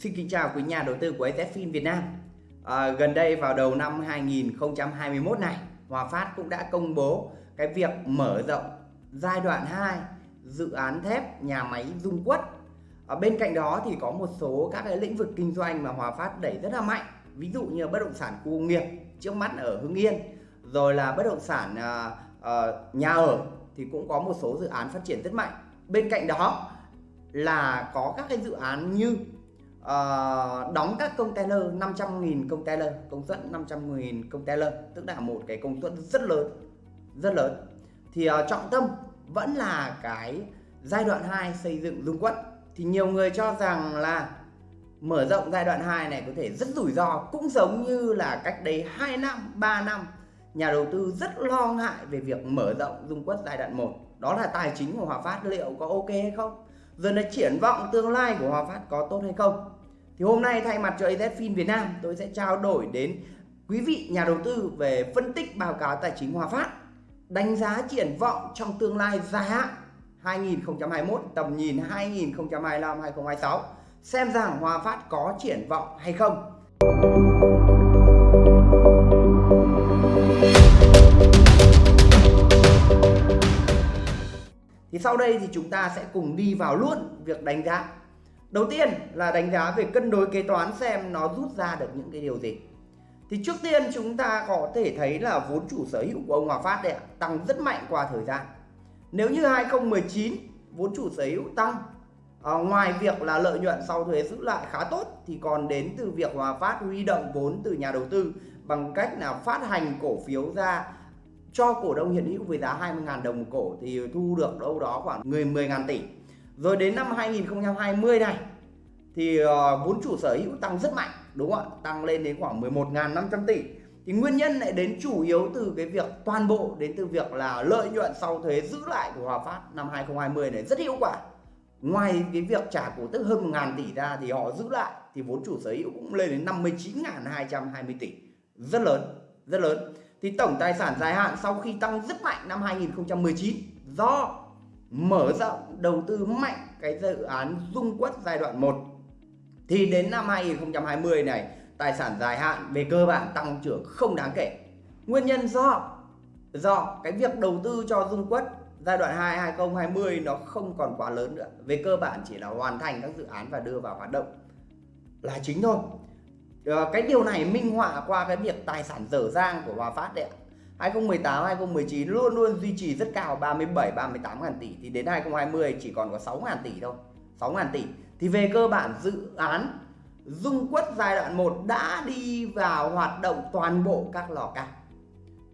Xin kính chào quý nhà đầu tư của AZFIN Việt Nam. À, Gần đây vào đầu năm 2021 này Hòa Phát cũng đã công bố cái việc mở rộng giai đoạn 2 dự án thép nhà máy Dung Quất. À, bên cạnh đó thì có một số các cái lĩnh vực kinh doanh mà Hòa Phát đẩy rất là mạnh. Ví dụ như bất động sản khu công nghiệp trước mắt ở Hưng Yên rồi là bất động sản à, à, nhà ở thì cũng có một số dự án phát triển rất mạnh. Bên cạnh đó là có các cái dự án như uh, đóng các container 500.000 container công suất 500.000 container. Tức là một cái công suất rất lớn rất lớn. Thì uh, trọng tâm vẫn là cái giai đoạn 2 xây dựng dung quất. Thì nhiều người cho rằng là mở rộng giai đoạn 2 này có thể rất rủi ro. Cũng giống như là cách đây 2 năm 3 năm nhà đầu tư rất lo ngại về việc mở rộng dung quất giai đoạn 1 đó là tài chính của Hòa Phát liệu có ok hay không? Rồi là triển vọng tương lai của Hòa Phát có tốt hay không? Thì hôm nay thay mặt cho AZFIN Việt Nam, tôi sẽ trao đổi đến quý vị nhà đầu tư về phân tích báo cáo tài chính Hòa Phát, đánh giá triển vọng trong tương lai dài hạn 2021 tầm nhìn 2025 2026 xem rằng Hòa Phát có triển vọng hay không. Thì sau đây thì chúng ta sẽ cùng đi vào luôn việc đánh giá đầu tiên là đánh giá về cân đối kế toán xem nó rút ra được những cái điều gì. Thì trước tiên chúng ta có thể thấy là vốn chủ sở hữu của ông Hòa Phát đấy tăng rất mạnh qua thời gian. Nếu như 2019 vốn chủ sở hữu tăng. À, ngoài việc là lợi nhuận sau thuế giữ lại khá tốt thì còn đến từ việc Hòa Phát huy động vốn từ nhà đầu tư bằng cách là phát hành cổ phiếu ra cho cổ đông hiện hữu với giá 20.000 đồng một cổ thì thu được đâu đó khoảng 10 10.000 tỷ. Rồi đến năm 2020 này thì ờ, vốn chủ sở hữu tăng rất mạnh đúng không ạ? Tăng lên đến khoảng 11.500 tỷ. Thì nguyên nhân lại đến chủ yếu từ cái việc toàn bộ đến từ việc là lợi nhuận sau thuế giữ lại của Hòa Phát năm 2020 này rất hiệu quả. Ngoài cái việc trả cổ tức hơn 1.000 tỷ ra thì họ giữ lại thì vốn chủ sở hữu cũng lên đến 59.220 tỷ. Rất lớn, rất lớn thì tổng tài sản dài hạn sau khi tăng rất mạnh năm 2019 do mở rộng đầu tư mạnh cái dự án dung quất giai đoạn 1 thì đến năm 2020 này, tài sản dài hạn về cơ bản tăng trưởng không đáng kể. Nguyên nhân do do cái việc đầu tư cho dung quất giai đoạn 2 2020 nó không còn quá lớn nữa. Về cơ bản chỉ là hoàn thành các dự án và đưa vào hoạt động là chính thôi. Ờ, cái điều này minh họa qua cái việc tài sản dở dang của Hòa Phát đấy ạ 2018 2019 luôn luôn duy trì rất cao 37 38 ngàn tỷ. Thì đến 2020 chỉ còn có 6 ngàn tỷ thôi 6 ngàn tỷ. Thì về cơ bản dự án Dung Quất giai đoạn 1 đã đi vào hoạt động toàn bộ các lò cao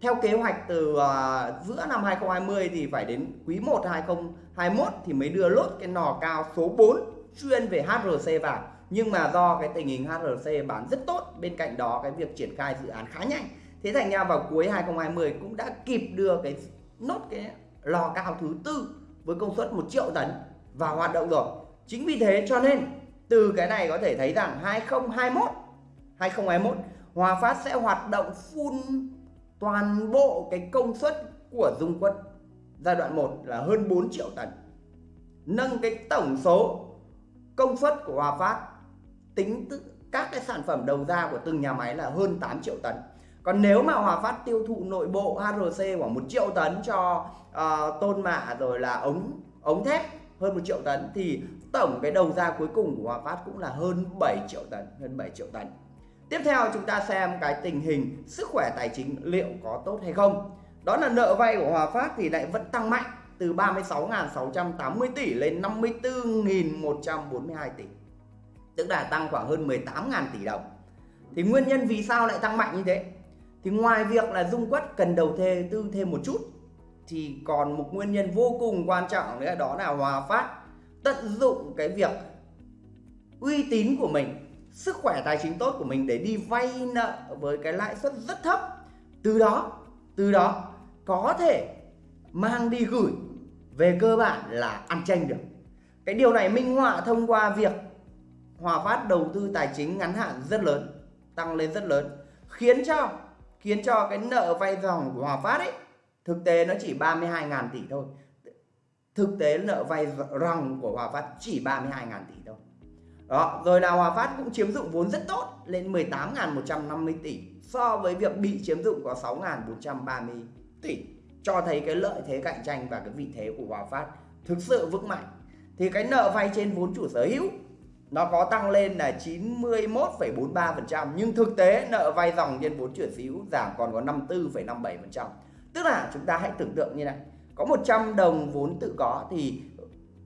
theo kế hoạch từ uh, giữa năm 2020 thì phải đến quý 1 2021 thì mới đưa lốt cái nò cao số 4 chuyên về HRC vào. Nhưng mà do cái tình hình HRC bán rất tốt bên cạnh đó cái việc triển khai dự án khá nhanh thế thành ra vào cuối 2020 cũng đã kịp đưa cái nốt cái lò cao thứ tư với công suất 1 triệu tấn vào hoạt động rồi. Chính vì thế cho nên từ cái này có thể thấy rằng 2021 2021 Hòa Phát sẽ hoạt động full toàn bộ cái công suất của Dung Quất giai đoạn 1 là hơn 4 triệu tấn. Nâng cái tổng số công suất của Hòa Phát tính các cái sản phẩm đầu ra của từng nhà máy là hơn 8 triệu tấn còn nếu mà Hòa Phát tiêu thụ nội bộ HRC khoảng 1 triệu tấn cho uh, tôn mạ rồi là ống ống thép hơn 1 triệu tấn thì tổng cái đầu ra cuối cùng của Hòa Phát cũng là hơn 7 triệu tấn hơn 7 triệu tấn. Tiếp theo chúng ta xem cái tình hình sức khỏe tài chính liệu có tốt hay không. Đó là nợ vay của Hòa Phát thì lại vẫn tăng mạnh từ 36.680 tỷ lên 54.142 tỷ tức là tăng khoảng hơn 18.000 tỷ đồng. Thì nguyên nhân vì sao lại tăng mạnh như thế? Thì ngoài việc là dung quất cần đầu thê, tư thêm một chút, thì còn một nguyên nhân vô cùng quan trọng nữa, đó là Hòa Phát tận dụng cái việc uy tín của mình, sức khỏe tài chính tốt của mình để đi vay nợ với cái lãi suất rất thấp. Từ đó từ đó có thể mang đi gửi về cơ bản là ăn tranh được. Cái điều này minh họa thông qua việc Hòa Phát đầu tư tài chính ngắn hạn rất lớn, tăng lên rất lớn, khiến cho khiến cho cái nợ vay dòng của Hòa Phát ấy, thực tế nó chỉ 32.000 tỷ thôi. Thực tế nợ vay ròng của Hòa Phát chỉ 32.000 tỷ thôi. Đó, rồi là Hòa Phát cũng chiếm dụng vốn rất tốt, lên 18.150 tỷ, so với việc bị chiếm dụng có 6.430 tỷ. Cho thấy cái lợi thế cạnh tranh và cái vị thế của Hòa Phát thực sự vững mạnh. Thì cái nợ vay trên vốn chủ sở hữu nó có tăng lên là 91,43% nhưng thực tế nợ vay dòng nhân vốn chuyển sở hữu giảm còn có 54,57% tức là chúng ta hãy tưởng tượng như này có 100 đồng vốn tự có thì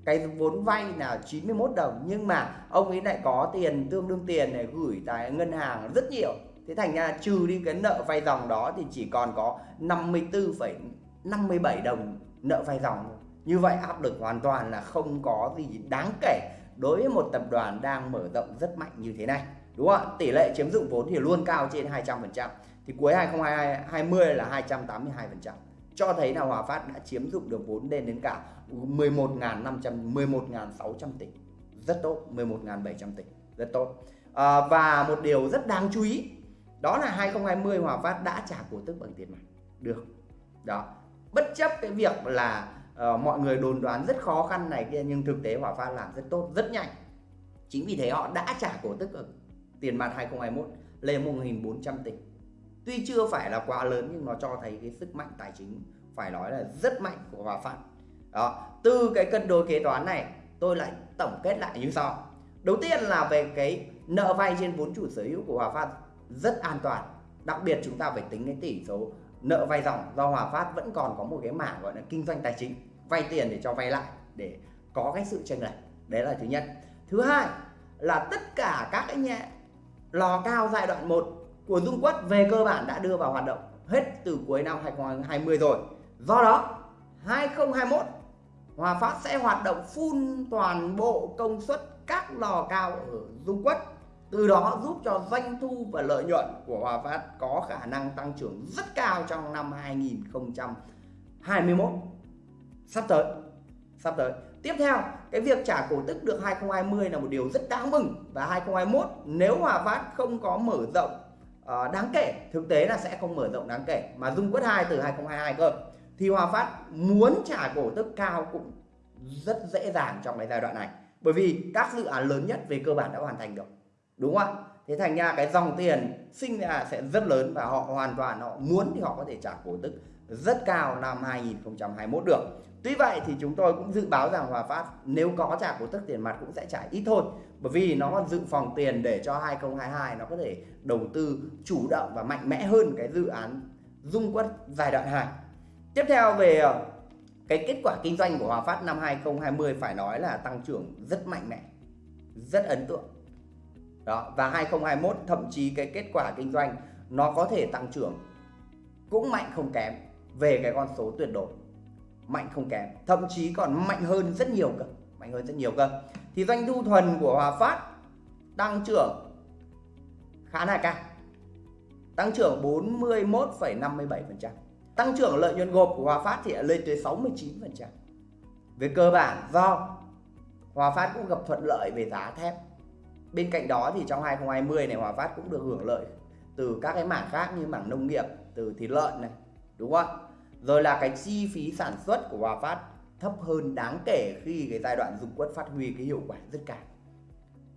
cái vốn vay là 91 đồng nhưng mà ông ấy lại có tiền tương đương tiền này gửi tại ngân hàng rất nhiều. Thế thành ra trừ đi cái nợ vay dòng đó thì chỉ còn có 54,57 đồng nợ vay dòng như vậy áp lực hoàn toàn là không có gì đáng kể đối với một tập đoàn đang mở rộng rất mạnh như thế này đúng không ạ? Tỷ lệ chiếm dụng vốn thì luôn cao trên 200% thì cuối 2020 là 282% cho thấy là Hòa Phát đã chiếm dụng được vốn lên đến cả 11.500 11.600 tỷ. Rất tốt 11.700 tỷ. Rất tốt. À, và một điều rất đáng chú ý đó là 2020 Hòa Phát đã trả cổ tức bằng tiền mặt. Được. Đó. Bất chấp cái việc là uh, mọi người đồn đoán rất khó khăn này kia nhưng thực tế Hòa Phát làm rất tốt rất nhanh. Chính vì thế họ đã trả cổ tức ở tiền mặt 2021 lên 1.400 tỷ. Tuy chưa phải là quá lớn nhưng nó cho thấy cái sức mạnh tài chính phải nói là rất mạnh của Hòa Phát. Đó từ cái cân đối kế toán này tôi lại tổng kết lại như sau. Đầu tiên là về cái nợ vay trên vốn chủ sở hữu của Hòa Phát rất an toàn. Đặc biệt chúng ta phải tính cái tỷ số nợ vay dòng. Do Hòa Phát vẫn còn có một cái mảng gọi là kinh doanh tài chính vay tiền để cho vay lại, để có cái sự chênh lệch. Đấy là thứ nhất. Thứ hai là tất cả các cái nhà lò cao giai đoạn 1 của Dung Quất về cơ bản đã đưa vào hoạt động hết từ cuối năm 2020 rồi. Do đó 2021 Hòa Phát sẽ hoạt động full toàn bộ công suất các lò cao ở Dung Quất từ đó giúp cho doanh thu và lợi nhuận của Hòa Phát có khả năng tăng trưởng rất cao trong năm 2021 sắp tới sắp tới. Tiếp theo cái việc trả cổ tức được 2020 là một điều rất đáng mừng. Và 2021 nếu Hòa Phát không có mở rộng uh, đáng kể thực tế là sẽ không mở rộng đáng kể mà dung quất 2 từ 2022 cơ thì Hòa Phát muốn trả cổ tức cao cũng rất dễ dàng trong cái giai đoạn này. Bởi vì các dự án lớn nhất về cơ bản đã hoàn thành được đúng không ạ? Thế thành ra cái dòng tiền sinh ra sẽ rất lớn và họ hoàn toàn họ muốn thì họ có thể trả cổ tức rất cao năm 2021 được tuy vậy thì chúng tôi cũng dự báo rằng Hòa Phát nếu có trả cổ tức tiền mặt cũng sẽ trả ít thôi. Bởi vì nó còn dự phòng tiền để cho 2022 nó có thể đầu tư chủ động và mạnh mẽ hơn cái dự án dung quất giai đoạn 2 tiếp theo về ờ, cái kết quả kinh doanh của Hòa Phát năm 2020 phải nói là tăng trưởng rất mạnh mẽ, rất ấn tượng. Đó, và 2021 thậm chí cái kết quả kinh doanh nó có thể tăng trưởng cũng mạnh không kém về cái con số tuyệt đối mạnh không kém thậm chí còn mạnh hơn rất nhiều cơ mạnh hơn rất nhiều cơ. Thì doanh thu thuần của Hòa Phát tăng trưởng khá là cao tăng trưởng 41,57% tăng trưởng lợi nhuận gộp của Hòa Phát thì lên tới 69% về cơ bản do Hòa Phát cũng gặp thuận lợi về giá thép. Bên cạnh đó thì trong 2020 này Hòa Phát cũng được hưởng lợi từ các cái mảng khác như mảng nông nghiệp từ thịt lợn này đúng không rồi là cái chi phí sản xuất của Hòa Phát thấp hơn đáng kể khi cái giai đoạn dùng quất phát huy cái hiệu quả rất cao.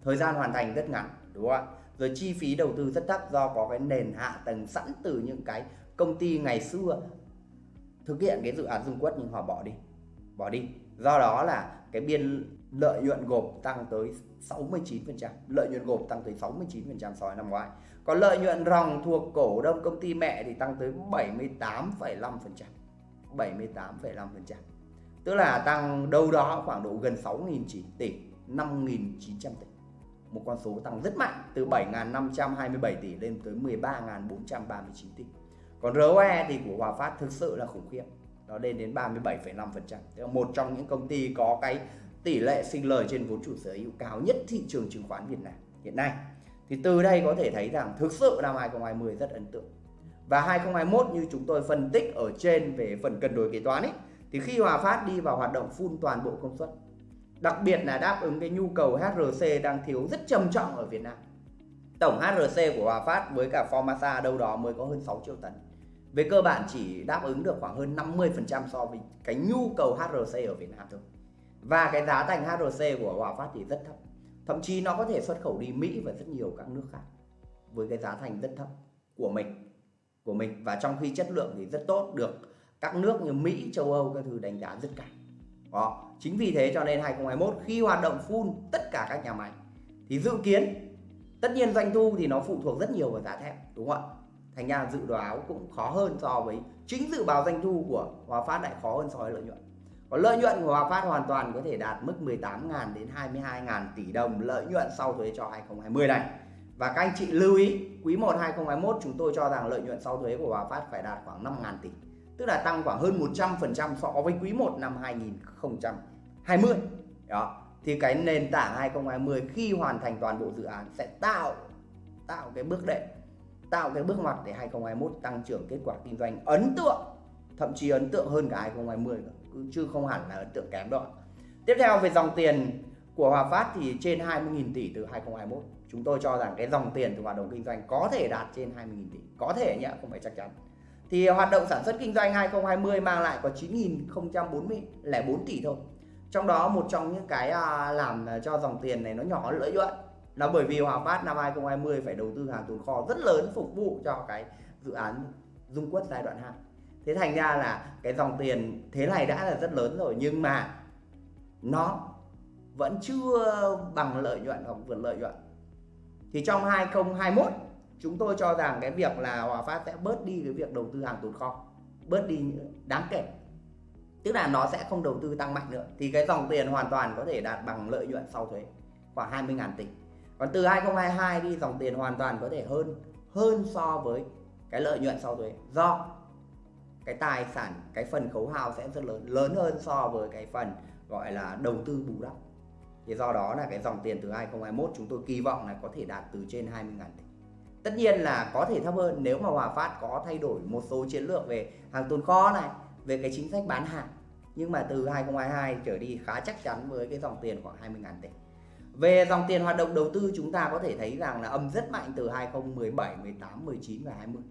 Thời gian hoàn thành rất ngắn, đúng không ạ? Rồi chi phí đầu tư rất thấp do có cái nền hạ tầng sẵn từ những cái công ty ngày xưa thực hiện cái dự án dung quất nhưng họ bỏ đi bỏ đi. Do đó là cái biên lợi nhuận gộp tăng tới 69% lợi nhuận gộp tăng tới 69% so với năm ngoái còn lợi nhuận ròng thuộc cổ đông công ty mẹ thì tăng tới 78,5% 78,5% tức là tăng đâu đó khoảng độ gần 6.000 tỷ 5.900 tỷ. Một con số tăng rất mạnh từ 7.527 tỷ lên tới 13.439 tỷ. Còn ROE thì của Hòa Phát thực sự là khủng khiếp nó lên đến 37,5% tức là một trong những công ty có cái tỷ lệ sinh lời trên vốn chủ sở hữu cao nhất thị trường chứng khoán Việt Nam hiện nay thì từ đây có thể thấy rằng thực sự năm 2020 rất ấn tượng. Và 2021 như chúng tôi phân tích ở trên về phần cân đối kế toán ấy, thì khi Hòa Phát đi vào hoạt động phun toàn bộ công suất, đặc biệt là đáp ứng cái nhu cầu HRC đang thiếu rất trầm trọng ở Việt Nam. Tổng HRC của Hòa Phát với cả Formasa đâu đó mới có hơn 6 triệu tấn. Về cơ bản chỉ đáp ứng được khoảng hơn 50% so với cái nhu cầu HRC ở Việt Nam thôi. Và cái giá thành HRC của Hòa Phát thì rất thấp thậm chí nó có thể xuất khẩu đi Mỹ và rất nhiều các nước khác với cái giá thành rất thấp của mình của mình và trong khi chất lượng thì rất tốt được các nước như Mỹ, châu Âu các thứ đánh giá rất cao. Đó, chính vì thế cho nên 2021 khi hoạt động full tất cả các nhà máy thì dự kiến tất nhiên doanh thu thì nó phụ thuộc rất nhiều vào giá thép đúng không ạ? Thành ra dự đoán cũng khó hơn so với chính dự báo doanh thu của Hòa Phát lại khó hơn so với lợi nhuận. Còn lợi nhuận của Hòa Phát hoàn toàn có thể đạt mức 18.000 đến 22.000 tỷ đồng lợi nhuận sau thuế cho 2020 này. Và các anh chị lưu ý, quý 1 2021 chúng tôi cho rằng lợi nhuận sau thuế của Hòa Phát phải đạt khoảng 5.000 tỷ. Tức là tăng khoảng hơn 100% so với quý 1 năm 2020. Đó. Thì cái nền tảng 2020 khi hoàn thành toàn bộ dự án sẽ tạo tạo cái bước đệm, tạo cái bước ngoặt để 2021 tăng trưởng kết quả kinh doanh ấn tượng, thậm chí ấn tượng hơn cả 2020 nữa, chứ không hẳn là ấn tượng kém đâu. Tiếp theo về dòng tiền của Hòa Phát thì trên 20.000 tỷ từ 2021 chúng tôi cho rằng cái dòng tiền từ hoạt động kinh doanh có thể đạt trên 20.000 tỷ. Có thể nhé không phải chắc chắn. Thì hoạt động sản xuất kinh doanh 2020 mang lại có 9.044 tỷ thôi. Trong đó một trong những cái à, làm cho dòng tiền này nó nhỏ lợi nhuận là bởi vì Hòa Phát năm 2020 phải đầu tư hàng tồn kho rất lớn phục vụ cho cái dự án Dung Quất giai đoạn 2 thế thành ra là cái dòng tiền thế này đã là rất lớn rồi, nhưng mà nó vẫn chưa bằng lợi nhuận hoặc vượt lợi nhuận. Thì trong 2021 chúng tôi cho rằng cái việc là Hòa Phát sẽ bớt đi cái việc đầu tư hàng tồn kho, bớt đi đáng kể. Tức là nó sẽ không đầu tư tăng mạnh nữa. Thì cái dòng tiền hoàn toàn có thể đạt bằng lợi nhuận sau thuế, khoảng 20.000 tỷ. Còn từ 2022 đi, dòng tiền hoàn toàn có thể hơn hơn so với cái lợi nhuận sau thuế. Do cái tài sản cái phần khấu hao sẽ rất lớn lớn hơn so với cái phần gọi là đầu tư bù đắp. Thì do đó là cái dòng tiền từ 2021 chúng tôi kỳ vọng là có thể đạt từ trên 20 ngàn tỷ. Tất nhiên là có thể thấp hơn nếu mà Hòa Phát có thay đổi một số chiến lược về hàng tồn kho này về cái chính sách bán hàng. Nhưng mà từ 2022 trở đi khá chắc chắn với cái dòng tiền khoảng 20 ngàn tỷ. Về dòng tiền hoạt động đầu tư chúng ta có thể thấy rằng là âm rất mạnh từ 2017, 18, 19 và 20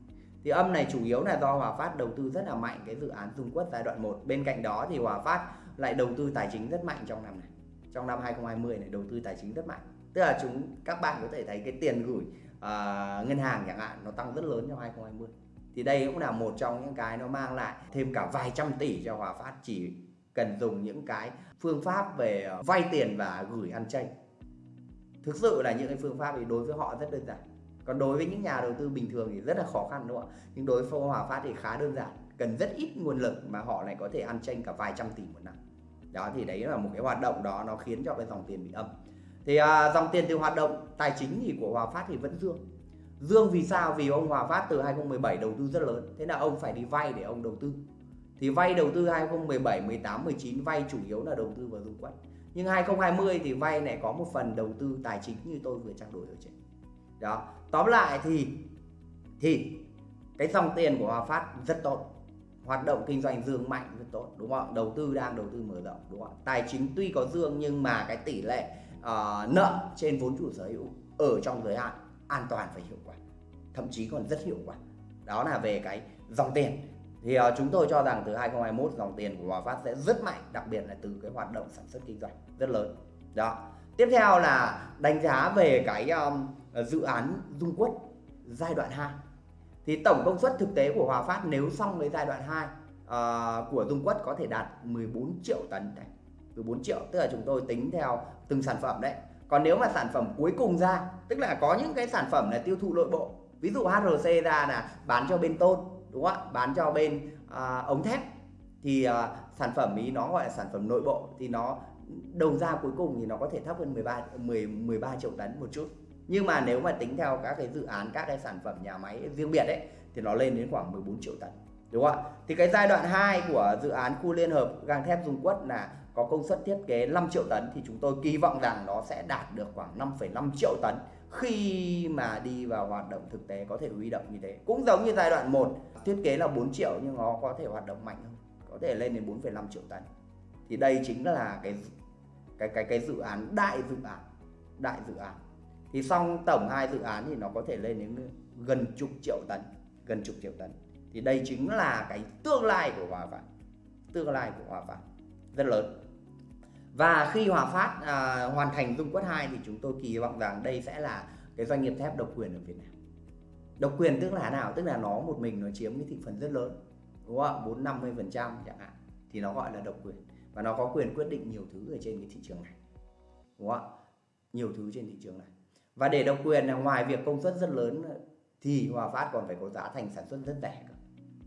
thì âm này chủ yếu là do Hòa Phát đầu tư rất là mạnh cái dự án Dung Quất giai đoạn 1 bên cạnh đó thì Hòa Phát lại đầu tư tài chính rất mạnh trong năm này. Trong năm 2020 này đầu tư tài chính rất mạnh. Tức là chúng các bạn có thể thấy cái tiền gửi uh, ngân hàng chẳng hạn nó tăng rất lớn trong 2020 thì đây cũng là một trong những cái nó mang lại thêm cả vài trăm tỷ cho Hòa Phát chỉ cần dùng những cái phương pháp về vay tiền và gửi ăn chay. Thực sự là những cái phương pháp thì đối với họ rất đơn giản còn đối với những nhà đầu tư bình thường thì rất là khó khăn đúng không ạ? Nhưng đối với Hòa Phát thì khá đơn giản cần rất ít nguồn lực mà họ lại có thể ăn tranh cả vài trăm tỷ một năm. Đó thì đấy là một cái hoạt động đó nó khiến cho cái dòng tiền bị âm thì à, dòng tiền từ hoạt động tài chính thì của Hòa Phát thì vẫn dương. Dương vì sao? Vì ông Hòa Phát từ 2017 đầu tư rất lớn thế là ông phải đi vay để ông đầu tư. Thì vay đầu tư 2017 18 19 vay chủ yếu là đầu tư vào dung quất nhưng 2020 thì vay này có một phần đầu tư tài chính như tôi vừa trao đổi ở trên đó. Tóm lại thì thì cái dòng tiền của Hòa Phát rất tốt. Hoạt động kinh doanh dương mạnh rất tốt đúng không đầu tư đang đầu tư mở rộng đúng không tài chính tuy có dương nhưng mà cái tỷ lệ uh, nợ trên vốn chủ sở hữu ở trong giới hạn an toàn và hiệu quả thậm chí còn rất hiệu quả. Đó là về cái dòng tiền. Thì uh, chúng tôi cho rằng từ 2021 dòng tiền của Hòa Phát sẽ rất mạnh đặc biệt là từ cái hoạt động sản xuất kinh doanh rất lớn. Đó. Tiếp theo là đánh giá về cái um, Ờ, dự án Dung Quất giai đoạn 2 thì tổng công suất thực tế của Hòa Phát nếu xong với giai đoạn 2 uh, ờ, của Dung Quất có thể đạt 14 triệu tấn đấy 14 triệu tức là chúng tôi tính theo từng sản phẩm đấy. Còn nếu mà sản phẩm cuối cùng ra tức là có những cái sản phẩm là tiêu thụ nội bộ ví dụ HRC ra là bán cho bên tôn đúng không ạ? Bán cho bên uh, ống thép thì uh, sản phẩm ý nó gọi là sản phẩm nội bộ thì nó đầu ra cuối cùng thì nó có thể thấp hơn 13 10 13 triệu tấn một chút nhưng mà nếu mà tính theo các cái dự án các cái sản phẩm nhà máy riêng biệt ấy thì nó lên đến khoảng 14 triệu tấn đúng không ạ? Thì cái giai đoạn 2 của dự án khu liên hợp gang thép dung quất là có công suất thiết kế 5 triệu tấn thì chúng tôi kỳ vọng rằng nó sẽ đạt được khoảng 5,5 triệu tấn khi mà đi vào hoạt động thực tế có thể huy động như thế. Cũng giống như giai đoạn 1 thiết kế là 4 triệu nhưng nó có thể hoạt động mạnh hơn có thể lên đến 4,5 triệu tấn. Thì đây chính là cái cái cái cái dự án đại dự án đại dự án thì xong tổng hai dự án thì nó có thể lên đến gần chục triệu tấn gần chục triệu tấn. Thì đây chính là cái tương lai của Hòa Phát. Tương lai của Hòa Phát rất lớn. Và khi Hòa Phát à, hoàn thành dung quất 2 thì chúng tôi kỳ vọng rằng đây sẽ là cái doanh nghiệp thép độc quyền ở Việt Nam. Độc quyền tức là nào? Tức là nó một mình nó chiếm cái thị phần rất lớn đúng không ạ? Bốn năm mươi phần trăm chẳng hạn. Thì nó gọi là độc quyền. Và nó có quyền quyết định nhiều thứ ở trên cái thị trường này đúng không ạ? Nhiều thứ trên thị trường này và để độc quyền là ngoài việc công suất rất lớn thì Hòa Phát còn phải có giá thành sản xuất rất rẻ cơ.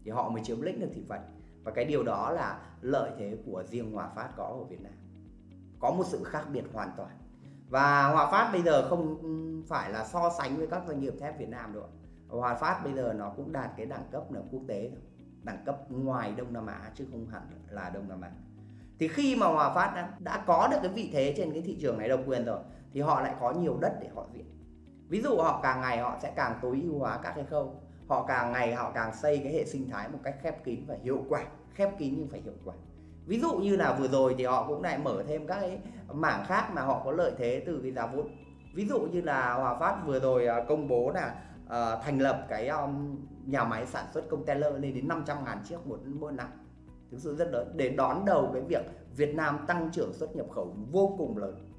Thì họ mới chiếm lĩnh được thị phần. Và cái điều đó là lợi thế của riêng Hòa Phát có ở Việt Nam. Có một sự khác biệt hoàn toàn. Và Hòa Phát bây giờ không phải là so sánh với các doanh nghiệp thép Việt Nam đâu Hòa Phát bây giờ nó cũng đạt cái đẳng cấp là quốc tế rồi đẳng cấp ngoài Đông Nam Á chứ không hẳn là Đông Nam Á. Thì khi mà Hòa Phát đã, đã có được cái vị thế trên cái thị trường này độc quyền rồi thì họ lại có nhiều đất để họ diện. Ví dụ họ càng ngày họ sẽ càng tối ưu hóa các cái khâu họ càng ngày họ càng xây cái hệ sinh thái một cách khép kín và hiệu quả khép kín nhưng phải hiệu quả. Ví dụ như là vừa rồi thì họ cũng lại mở thêm các cái mảng khác mà họ có lợi thế từ cái giá vốn. Ví dụ như là Hòa Phát vừa rồi à, công bố là uh, thành lập cái um, nhà máy sản xuất container lên đến 500 ngàn chiếc một mỗi năm. Thực sự rất lớn để đón đầu cái việc Việt Nam tăng trưởng xuất nhập khẩu vô cùng lớn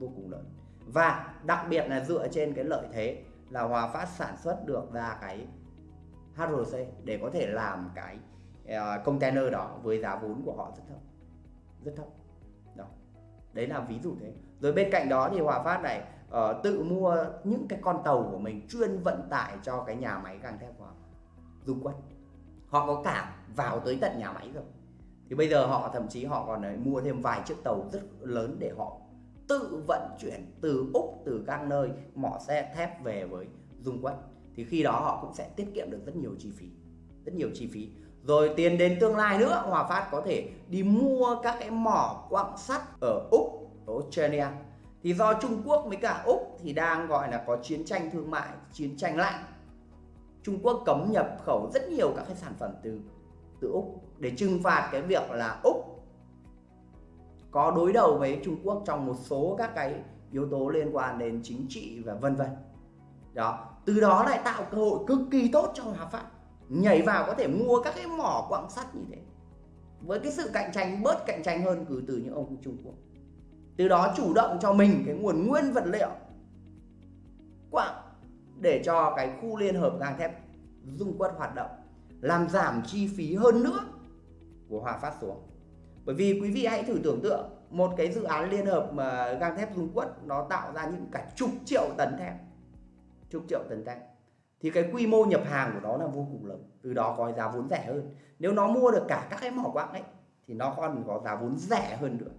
vô cùng lớn. Và đặc biệt là dựa trên cái lợi thế là Hòa Phát sản xuất được ra cái HRC để có thể làm cái ờ, container đó với giá vốn của họ rất thấp rất thấp. Đó. Đấy là ví dụ thế. Rồi bên cạnh đó thì Hòa Phát này uh, tự mua những cái con tàu của mình chuyên vận tải cho cái nhà máy gang thép của họ dung quất. Họ có cả vào tới tận nhà máy rồi. Thì bây giờ họ thậm chí họ còn ờ, mua thêm vài chiếc tàu rất lớn để họ tự vận chuyển từ úc, từ các nơi, mỏ xe thép về với dung quất. Thì khi đó họ cũng sẽ tiết kiệm được rất nhiều chi phí, rất nhiều chi phí. Rồi tiền đến tương lai nữa, Hòa Phát có thể đi mua các cái mỏ quặng sắt ở Úc, ở Australia. Thì do Trung Quốc với cả Úc thì đang gọi là có chiến tranh thương mại, chiến tranh lạnh. Trung Quốc cấm nhập khẩu rất nhiều các cái sản phẩm từ từ Úc để trừng phạt cái việc là Úc có đối đầu với Trung Quốc trong một số các cái yếu tố liên quan đến chính trị và vân vân. Đó, từ đó lại tạo cơ hội cực kỳ tốt cho Hòa Phát nhảy vào có thể mua các cái mỏ quặng sắt như thế, với cái sự cạnh tranh, bớt cạnh tranh hơn từ từ những ông Trung Quốc. Từ đó chủ động cho mình cái nguồn nguyên vật liệu, quặng để cho cái khu liên hợp gang thép dung quất hoạt động, làm giảm chi phí hơn nữa của Hòa Phát xuống bởi vì quý vị hãy thử tưởng tượng, một cái dự án liên hợp mà gang thép dung quất, nó tạo ra những cả chục triệu tấn thép. Chục triệu tấn thép. Thì cái quy mô nhập hàng của nó là vô cùng lớn, từ đó có giá vốn rẻ hơn. Nếu nó mua được cả các cái mỏ quặng ấy, thì nó còn có giá vốn rẻ hơn nữa.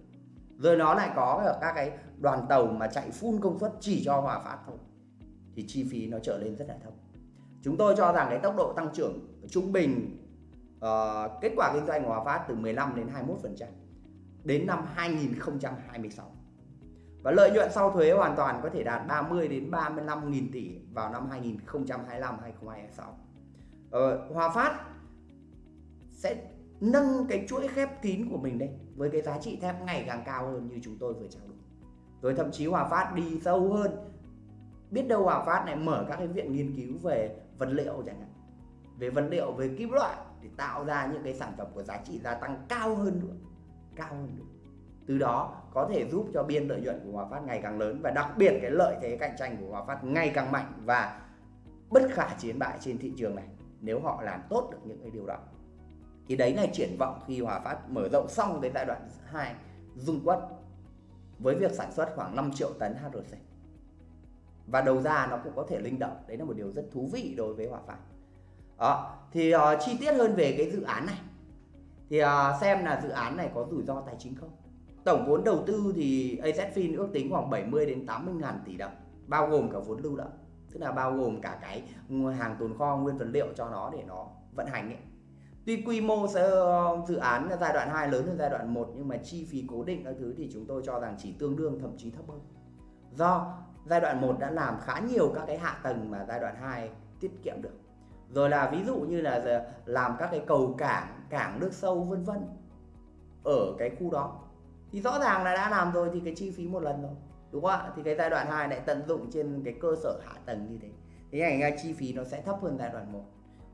Rồi nó lại có ở các cái đoàn tàu mà chạy full công suất chỉ cho hòa phát thôi, thì chi phí nó trở lên rất là thấp. Chúng tôi cho rằng cái tốc độ tăng trưởng trung bình uh, kết quả kinh doanh của hòa phát từ 15 đến 21% đến năm 2026 và lợi nhuận sau thuế hoàn toàn có thể đạt 30 đến 35 nghìn tỷ vào năm 2025 2026 ờ, Hòa Phát sẽ nâng cái chuỗi khép kín của mình đây với cái giá trị thép ngày càng cao hơn như chúng tôi vừa trao đổi. Rồi thậm chí Hòa Phát đi sâu hơn. Biết đâu Hòa Phát này mở các cái viện nghiên cứu về vật liệu chẳng hạn. Về vật liệu về kim loại để tạo ra những cái sản phẩm có giá trị gia tăng cao hơn nữa, cao hơn nữa. Từ đó có thể giúp cho biên lợi nhuận của Hòa Phát ngày càng lớn và đặc biệt cái lợi thế cạnh tranh của Hòa Phát ngày càng mạnh và bất khả chiến bại trên thị trường này nếu họ làm tốt được những cái điều đó. Thì đấy là triển vọng khi Hòa Phát mở rộng xong cái giai đoạn 2 dung quất với việc sản xuất khoảng 5 triệu tấn HRC và đầu ra nó cũng có thể linh động, đấy là một điều rất thú vị đối với Hòa Phát đó thì uh, chi tiết hơn về cái dự án này thì uh, xem là dự án này có rủi ro tài chính không tổng vốn đầu tư thì AZFIN ước tính khoảng 70 đến 80 ngàn tỷ đồng bao gồm cả vốn lưu động tức là bao gồm cả cái hàng tồn kho nguyên vật liệu cho nó để nó vận hành ấy Tuy quy mô ờ, dự án giai đoạn 2 lớn hơn giai đoạn 1 nhưng mà chi phí cố định các thứ thì chúng tôi cho rằng chỉ tương đương thậm chí thấp hơn. Do giai đoạn 1 đã làm khá nhiều các cái hạ tầng mà giai đoạn 2 tiết kiệm được. Rồi là ví dụ như là làm các cái cầu cảng, cảng nước sâu vân vân ở cái khu đó. Thì rõ ràng là đã làm rồi thì cái chi phí một lần rồi. Đúng không ạ? Thì cái giai đoạn 2 lại tận dụng trên cái cơ sở hạ tầng như thế. Thế thành ra chi phí nó sẽ thấp hơn giai đoạn 1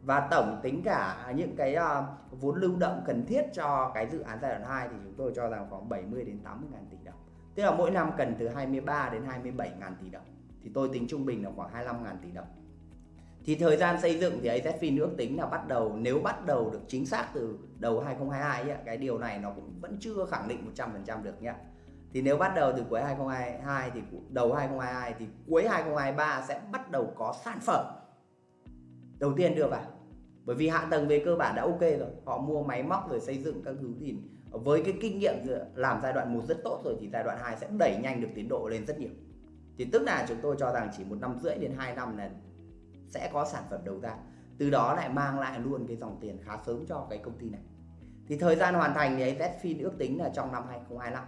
và tổng tính cả những cái uh, vốn lưu động cần thiết cho cái dự án giai đoạn 2 thì chúng tôi cho rằng khoảng 70 đến 80 ngàn tỷ đồng tức là mỗi năm cần từ 23 đến 27 ngàn tỷ đồng thì tôi tính trung bình là khoảng 25 ngàn tỷ đồng thì thời gian xây dựng thì AZFIN ước tính là bắt đầu nếu bắt đầu được chính xác từ đầu 2022 ấy, cái điều này nó cũng vẫn chưa khẳng định 100% được nhá. Thì nếu bắt đầu từ cuối 2022 thì đầu 2022 thì cuối 2023 sẽ bắt đầu có sản phẩm. Đầu tiên đưa vào bởi vì hạ tầng về cơ bản đã ok rồi họ mua máy móc rồi xây dựng các thứ thì với cái kinh nghiệm làm giai đoạn 1 rất tốt rồi thì giai đoạn 2 sẽ đẩy nhanh được tiến độ lên rất nhiều. Thì tức là chúng tôi cho rằng chỉ một năm rưỡi đến 2 năm là sẽ có sản phẩm đầu ra. Từ đó lại mang lại luôn cái dòng tiền khá sớm cho cái công ty này. Thì thời gian hoàn thành thì Zfin ước tính là trong năm 2025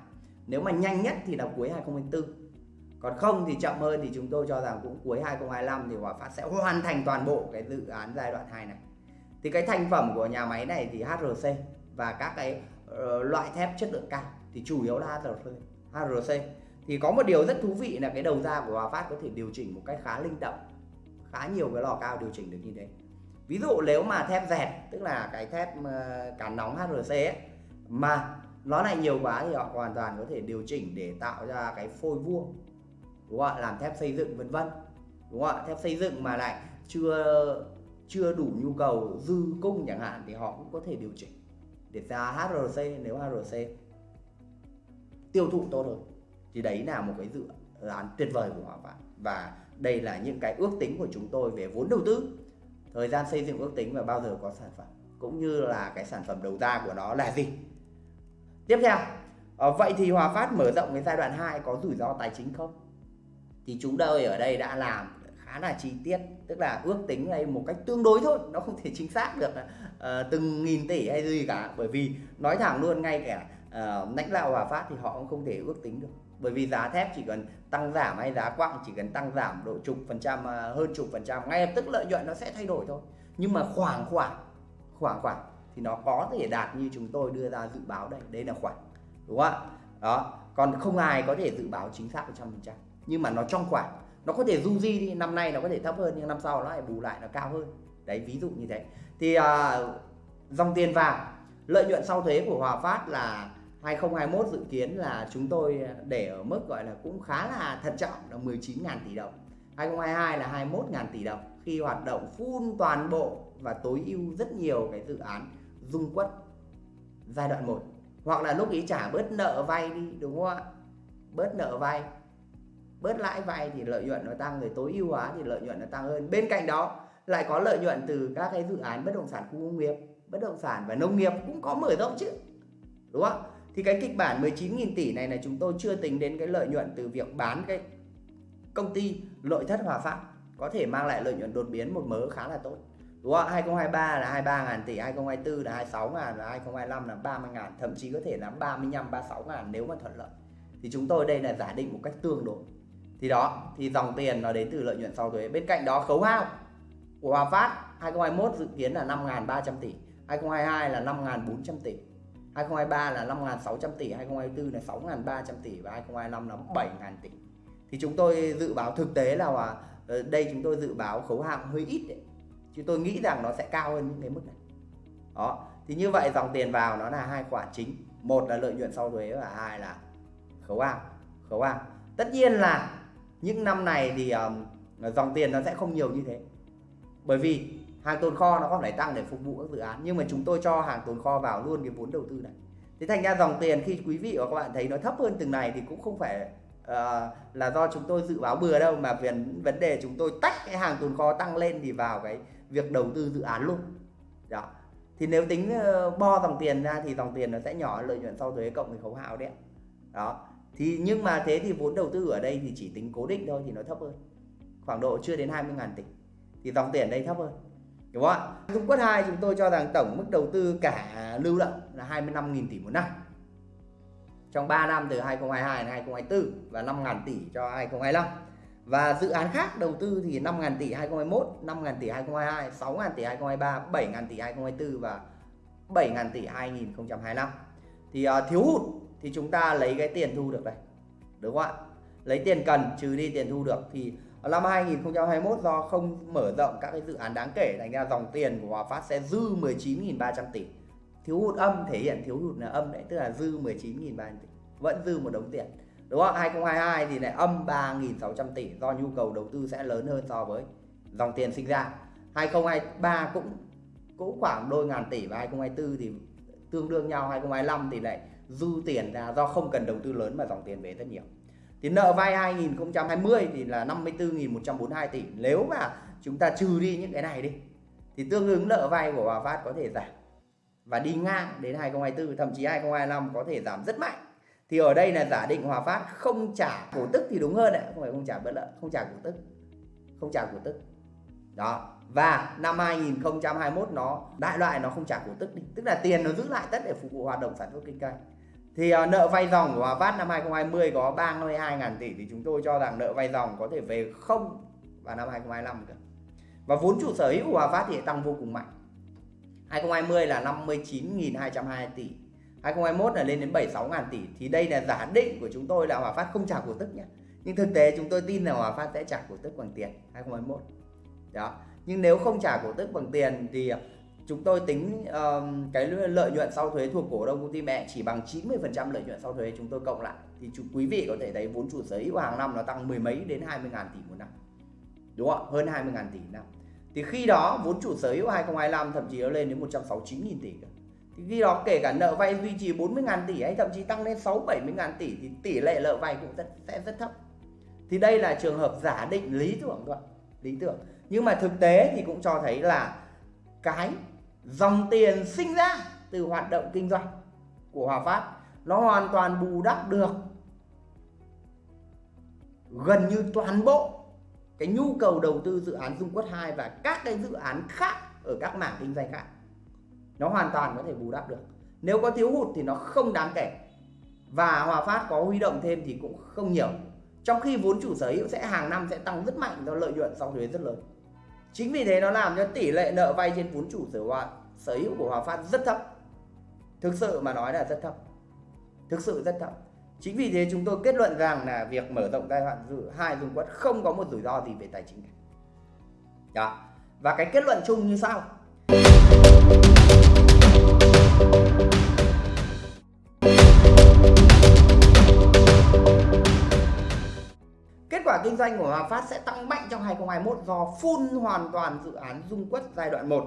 nếu mà nhanh nhất thì là cuối 2024 còn không thì chậm hơn thì chúng tôi cho rằng cũng cuối 2025 thì Hòa Phát sẽ hoàn thành toàn bộ cái dự án giai đoạn 2 này. Thì cái thành phẩm của nhà máy này thì HRC và các cái uh, loại thép chất lượng cao. Thì chủ yếu là HRC HRC thì có một điều rất thú vị là cái đầu ra của Hòa Phát có thể điều chỉnh một cách khá linh động khá nhiều cái lò cao điều chỉnh được như thế. Ví dụ nếu mà thép dẹt tức là cái thép ờ, cán nóng HRC ấy, mà nó lại nhiều quá thì họ hoàn toàn có thể điều chỉnh để tạo ra cái phôi vuông đúng không ạ? Làm thép xây dựng vân vân đúng không ạ? Thép xây dựng mà lại chưa chưa đủ nhu cầu dư cung chẳng hạn thì họ cũng có thể điều chỉnh để ra HRC nếu HRC tiêu thụ tốt hơn. Thì đấy là một cái dự án tuyệt vời của họ và và đây là những cái ước tính của chúng tôi về vốn đầu tư. Thời gian xây dựng ước tính và bao giờ có sản phẩm cũng như là cái sản phẩm đầu ra của nó là gì. Tiếp theo ờ, vậy thì Hòa Phát mở rộng cái giai đoạn 2 có rủi ro tài chính không? Thì chúng tôi ở đây đã làm khá là chi tiết tức là ước tính đây một cách tương đối thôi nó không thể chính xác được uh, từng nghìn tỷ hay gì cả. Bởi vì nói thẳng luôn ngay cả uh, lãnh đạo Hòa Phát thì họ cũng không thể ước tính được bởi vì giá thép chỉ cần tăng giảm hay giá quặng chỉ cần tăng giảm độ chục phần trăm à, hơn chục phần trăm ngay lập tức lợi nhuận nó sẽ thay đổi thôi. Nhưng mà khoảng khoảng khoảng khoảng thì nó có thể đạt như chúng tôi đưa ra dự báo đây. Đây là khoảng đúng không ạ? Đó còn không ai có thể dự báo chính xác 100% nhưng mà nó trong khoảng nó có thể du di đi năm nay nó có thể thấp hơn nhưng năm sau nó lại bù lại nó cao hơn. Đấy ví dụ như thế. Thì uh, dòng tiền vào lợi nhuận sau thuế của Hòa Phát là 2021 dự kiến là chúng tôi để ở mức gọi là cũng khá là thận trọng là 19.000 tỷ đồng. 2022 là 21.000 tỷ đồng. Khi hoạt động full toàn bộ và tối ưu rất nhiều cái dự án dung quất giai đoạn 1 hoặc là lúc ý trả bớt nợ vay đi, đúng không ạ? Bớt nợ vay. Bớt lãi vay thì lợi nhuận nó tăng rồi tối ưu hóa thì lợi nhuận nó tăng hơn. Bên cạnh đó, lại có lợi nhuận từ các cái dự án bất động sản khu công nghiệp, bất động sản và nông nghiệp cũng có mở rộng chứ, đúng không thì cái kịch bản 19.000 tỷ này là chúng tôi chưa tính đến cái lợi nhuận từ việc bán cái công ty nội thất Hòa Phát. Có thể mang lại lợi nhuận đột biến một mớ khá là tốt. Đúng không 2023 là 23 ngàn tỷ 2024 là 26 ngàn, và 2025 là 30 ngàn, thậm chí có thể là 35 36 ngàn nếu mà thuận lợi. Thì chúng tôi đây là giả định một cách tương đối. Thì đó, thì dòng tiền nó đến từ lợi nhuận sau thuế. Bên cạnh đó, khấu hao của Hòa Phát 2021 dự kiến là 5.300 tỷ 2022 là 5.400 tỷ. 2023 là 5.600 tỷ 2024 là 6.300 tỷ và 2025 là 7.000 tỷ. Thì chúng tôi dự báo thực tế là ở ờ, đây chúng tôi dự báo khấu hạng hơi ít đấy. Chứ tôi nghĩ rằng nó sẽ cao hơn những cái mức này. Đó thì như vậy dòng tiền vào nó là hai khoản chính. Một là lợi nhuận sau thuế và hai là khấu hạng, khấu hạng. tất nhiên là những năm này thì um, dòng tiền nó sẽ không nhiều như thế. Bởi vì hàng tồn kho nó còn phải tăng để phục vụ các dự án nhưng mà chúng tôi cho hàng tồn kho vào luôn cái vốn đầu tư này. Thế thành ra dòng tiền khi quý vị và các bạn thấy nó thấp hơn từng này thì cũng không phải uh, là do chúng tôi dự báo bừa đâu mà vấn vấn đề chúng tôi tách cái hàng tồn kho tăng lên thì vào cái việc đầu tư dự án luôn. Đó. Thì nếu tính uh, bo dòng tiền ra thì dòng tiền nó sẽ nhỏ lợi nhuận sau thuế cộng với khấu hao đấy đó. Thì nhưng mà thế thì vốn đầu tư ở đây thì chỉ tính cố định thôi thì nó thấp hơn. Khoảng độ chưa đến 20 ngàn tỷ. Thì dòng tiền đây thấp hơn đúng không ạ? Dung Quất 2 chúng tôi cho rằng tổng mức đầu tư cả lưu động là 25.000 tỷ một năm. Trong 3 năm từ 2022 đến 2024 và 5.000 tỷ cho 2025 và dự án khác đầu tư thì 5.000 tỷ 2021 5.000 tỷ 2022 6.000 tỷ 2023 7.000 tỷ 2024 và 7.000 tỷ 2025 thì uh, thiếu hụt thì chúng ta lấy cái tiền thu được đây. Đúng không ạ? Lấy tiền cần, trừ đi tiền thu được. Thì năm 2021 do không mở rộng các cái dự án đáng kể, thành ra dòng tiền của Hòa Phát sẽ dư 19.300 tỷ. Thiếu hụt âm thể hiện thiếu hụt là âm đấy, tức là dư 19.300 tỷ. Vẫn dư một đống tiền. Đúng không? 2022 thì lại âm 3.600 tỷ do nhu cầu đầu tư sẽ lớn hơn so với dòng tiền sinh ra. 2023 cũng cũng khoảng đôi ngàn tỷ và 2024 thì tương đương nhau. 2025 thì lại dư tiền ra do không cần đầu tư lớn mà dòng tiền về rất nhiều thì nợ vay 2020 thì là 54.142 tỷ. Nếu mà chúng ta trừ đi những cái này đi, thì tương ứng nợ vay của Hòa Phát có thể giảm. Và đi ngang đến 2024 thậm chí 2025 có thể giảm rất mạnh. Thì ở đây là giả định Hòa Phát không trả cổ tức thì đúng hơn đấy không phải không trả bất lợi, không trả cổ tức. Không trả cổ tức. Đó. Và năm 2021 nó, đại loại nó không trả cổ tức đi. Tức là tiền nó giữ lại tất để phục vụ hoạt động sản xuất kinh doanh thì uh, nợ vay dòng của Hòa Phát năm 2020 có 32.000 tỷ thì chúng tôi cho rằng nợ vay dòng có thể về không vào năm 2025 cơ và vốn chủ sở hữu của Hòa Phát thì tăng vô cùng mạnh. 2020 là 59.220 tỷ 2021 là lên đến 76.000 tỷ. Thì đây là giả định của chúng tôi là Hòa Phát không trả cổ tức nhé nhưng thực tế chúng tôi tin là Hòa Phát sẽ trả cổ tức bằng tiền 2021 đó. Nhưng nếu không trả cổ tức bằng tiền thì chúng tôi tính um, cái lợi nhuận sau thuế thuộc cổ đông công ty mẹ chỉ bằng 90% lợi nhuận sau thuế chúng tôi cộng lại. Thì chú, quý vị có thể thấy vốn chủ sở hữu hàng năm nó tăng mười mấy đến 20 ngàn tỷ một năm. Đúng không hơn 20 ngàn tỷ một năm. Thì khi đó vốn chủ sở hữu 2025 thậm chí nó lên đến 169 nghìn tỷ thì khi đó kể cả nợ vay duy trì 40 ngàn tỷ hay thậm chí tăng lên 6 70 ngàn tỷ thì tỷ lệ nợ vay cũng rất, sẽ rất thấp. Thì đây là trường hợp giả định lý tưởng thôi lý tưởng. Nhưng mà thực tế thì cũng cho thấy là cái dòng tiền sinh ra từ hoạt động kinh doanh của Hòa Phát. Nó hoàn toàn bù đắp được gần như toàn bộ cái nhu cầu đầu tư dự án Dung Quất 2 và các cái dự án khác ở các mảng kinh doanh khác. Nó hoàn toàn có thể bù đắp được. Nếu có thiếu hụt thì nó không đáng kể. Và Hòa Phát có huy động thêm thì cũng không nhiều. Trong khi vốn chủ sở hữu sẽ hàng năm sẽ tăng rất mạnh do lợi nhuận sau thuế rất lớn. Chính vì thế nó làm cho tỷ lệ nợ vay trên vốn chủ sở hữu sở hữu của Hòa Phát rất thấp. Thực sự mà nói là rất thấp. Thực sự rất thấp. Chính vì thế chúng tôi kết luận rằng là việc mở rộng giai đoạn dự hai dùng quất không có một rủi ro gì về tài chính cả. Đó. Và cái kết luận chung như sau. Kết quả kinh doanh của Hòa Phát sẽ tăng mạnh trong 2021 do full hoàn toàn dự án Dung Quất giai đoạn 1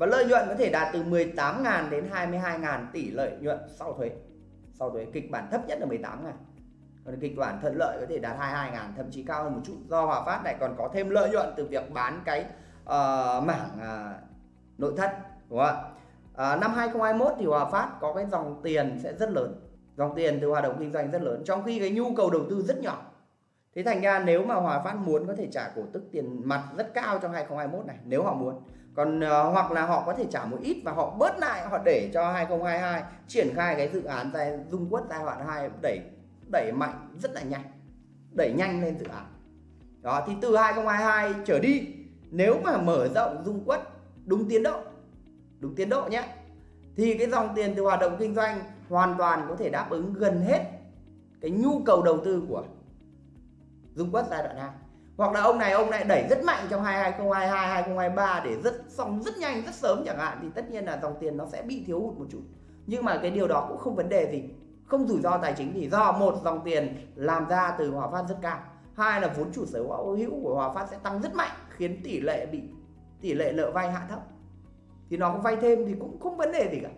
và lợi nhuận có thể đạt từ 18.000 đến 22.000 tỷ lợi nhuận sau thuế. Sau thuế kịch bản thấp nhất là 18.000. Còn kịch bản thuận lợi có thể đạt 22.000 thậm chí cao hơn một chút do Hòa Phát lại còn có thêm lợi nhuận từ việc bán cái uh, mảng uh, nội thất đúng không ạ? À, năm 2021 thì Hòa Phát có cái dòng tiền sẽ rất lớn, dòng tiền từ hoạt động kinh doanh rất lớn trong khi cái nhu cầu đầu tư rất nhỏ Thế thành ra nếu mà Hòa Phát muốn có thể trả cổ tức tiền mặt rất cao trong 2021 này nếu họ muốn. Còn uh, hoặc là họ có thể trả một ít và họ bớt lại họ để cho 2022 triển khai cái dự án giai dung quất giai đoạn 2 đẩy đẩy mạnh rất là nhanh. Đẩy nhanh lên dự án. Đó thì từ 2022 trở đi nếu mà mở rộng dung quất đúng tiến độ đúng tiến độ nhé thì cái dòng tiền từ hoạt động kinh doanh hoàn toàn có thể đáp ứng gần hết cái nhu cầu đầu tư của Dung Quất giai đoạn 2 hoặc là ông này, ông lại đẩy rất mạnh trong 2022 2023 để rất, xong rất nhanh, rất sớm chẳng hạn, thì tất nhiên là dòng tiền nó sẽ bị thiếu hụt một chút. Nhưng mà cái điều đó cũng không vấn đề gì. Không rủi ro tài chính thì do một, dòng tiền làm ra từ Hòa Phát rất cao. Hai là vốn chủ sở hữu của Hòa Phát sẽ tăng rất mạnh, khiến tỷ lệ bị, tỷ lệ nợ vay hạ thấp. Thì nó vay thêm thì cũng không vấn đề gì cả.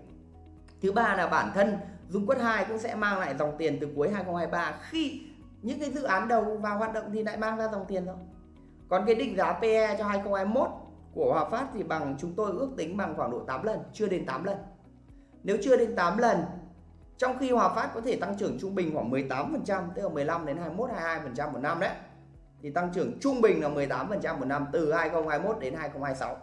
Thứ ba là bản thân, Dung Quất 2 cũng sẽ mang lại dòng tiền từ cuối 2023 khi những cái dự án đầu vào hoạt động thì lại mang ra dòng tiền thôi. Còn cái định giá PE cho 2021 của Hòa Phát thì bằng chúng tôi ước tính bằng khoảng độ 8 lần, chưa đến 8 lần. Nếu chưa đến 8 lần, trong khi Hòa Phát có thể tăng trưởng trung bình khoảng 18% tức là 15 đến 21 22% một năm đấy, thì tăng trưởng trung bình là 18% một năm từ 2021 đến 2026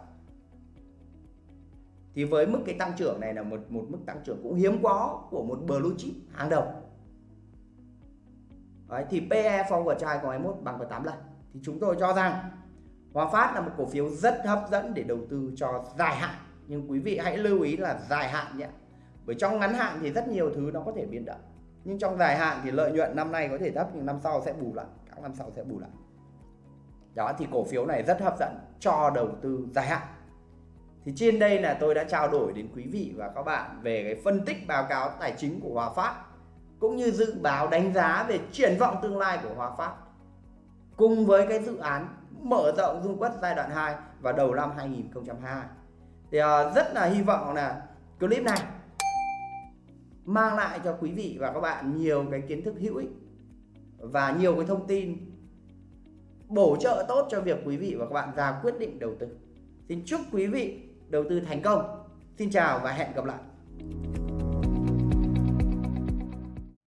thì với mức cái tăng trưởng này là một một mức tăng trưởng cũng hiếm có của một blue chip hàng đầu. Đấy, thì PE forward cho 2021 bằng với 8 lần. Thì chúng tôi cho rằng Hòa Phát là một cổ phiếu rất hấp dẫn để đầu tư cho dài hạn. Nhưng quý vị hãy lưu ý là dài hạn nhé. Bởi trong ngắn hạn thì rất nhiều thứ nó có thể biến động. Nhưng trong dài hạn thì lợi nhuận năm nay có thể thấp nhưng năm sau sẽ bù lại. Các năm sau sẽ bù lại. Đó thì cổ phiếu này rất hấp dẫn cho đầu tư dài hạn. Thì trên đây là tôi đã trao đổi đến quý vị và các bạn về cái phân tích báo cáo tài chính của Hòa Phát cũng như dự báo đánh giá về triển vọng tương lai của Hòa Phát cùng với cái dự án mở rộng dung quất giai đoạn 2 vào đầu năm 2022 thì uh, rất là hy vọng là clip này mang lại cho quý vị và các bạn nhiều cái kiến thức hữu ích và nhiều cái thông tin bổ trợ tốt cho việc quý vị và các bạn ra quyết định đầu tư. Xin chúc quý vị đầu tư thành công. Xin chào và hẹn gặp lại.